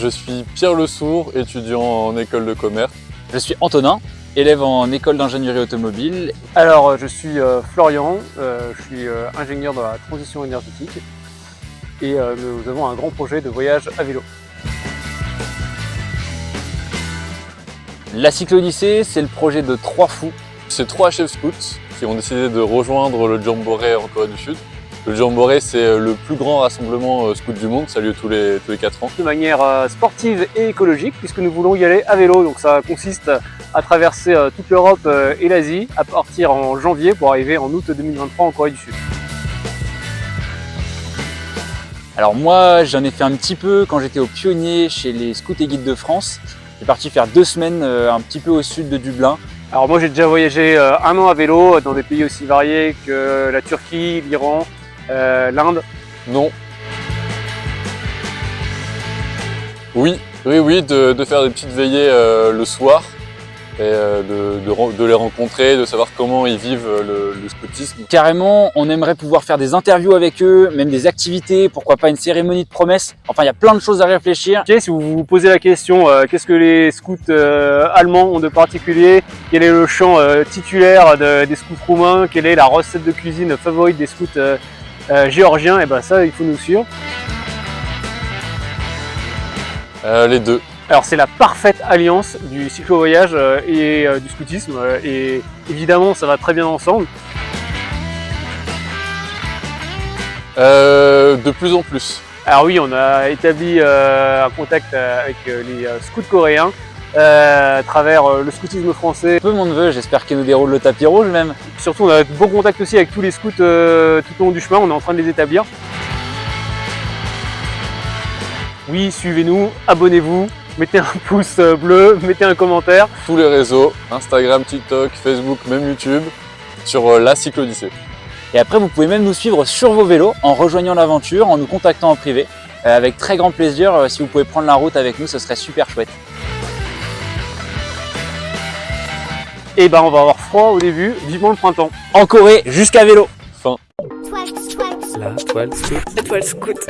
Je suis Pierre Le Sourd, étudiant en école de commerce. Je suis Antonin, élève en école d'ingénierie automobile. Alors, je suis euh, Florian, euh, je suis euh, ingénieur dans la transition énergétique et euh, nous avons un grand projet de voyage à vélo. La Cyclodyssée, c'est le projet de trois fous. C'est trois chefs scouts qui ont décidé de rejoindre le Jamboree en Corée du Sud. Le Jamboree, c'est le plus grand rassemblement euh, scout du monde, ça a lieu tous les, tous les 4 ans. De manière euh, sportive et écologique puisque nous voulons y aller à vélo. Donc ça consiste à traverser euh, toute l'Europe euh, et l'Asie à partir en janvier pour arriver en août 2023 en Corée du Sud. Alors moi, j'en ai fait un petit peu quand j'étais au pionnier chez les scouts et guides de France. J'ai parti faire deux semaines euh, un petit peu au sud de Dublin. Alors moi j'ai déjà voyagé euh, un an à vélo dans des pays aussi variés que la Turquie, l'Iran, euh, l'Inde. Non. Oui, oui, oui, de, de faire des petites veillées euh, le soir et euh, de, de ren- de les rencontrer, de savoir comment ils vivent le, le scoutisme. Carrément, on aimerait pouvoir faire des interviews avec eux, même des activités, pourquoi pas une cérémonie de promesses. Enfin, il y a plein de choses à réfléchir. Si vous vous posez la question, euh, qu'est-ce que les scouts euh, allemands ont de particulier? Quel est le chant euh, titulaire de- des scouts roumains? Quelle est la recette de cuisine favorite des scouts euh, géorgiens Et ben ça, il faut nous suivre. Euh, les deux. Alors c'est la parfaite alliance du cyclo-voyage euh, et du scoutisme et évidemment ça va très bien ensemble. Euh, de plus en plus. Alors oui, on a établi euh, un contact avec les scouts coréens euh, à travers euh, le scoutisme français. Peu mon neveu, j'espère qu'il nous déroule le tapis rouge même. Surtout, on a de bons contacts aussi avec tous les scouts euh, tout au long du chemin. On est en train de les établir. Oui, suivez-nous, abonnez-vous, mettez un pouce bleu, mettez un commentaire. Tous les réseaux, Instagram, TikTok, Facebook, même YouTube, sur la Cyclodyssée. Et après, vous pouvez même nous suivre sur vos vélos en rejoignant l'aventure, en nous contactant en privé. Avec très grand plaisir, si vous pouvez prendre la route avec nous, ce serait super chouette. Et ben, on va avoir froid au début. Vivement le printemps. En Corée, jusqu'à vélo Fin. La toile scout. Étoile scout.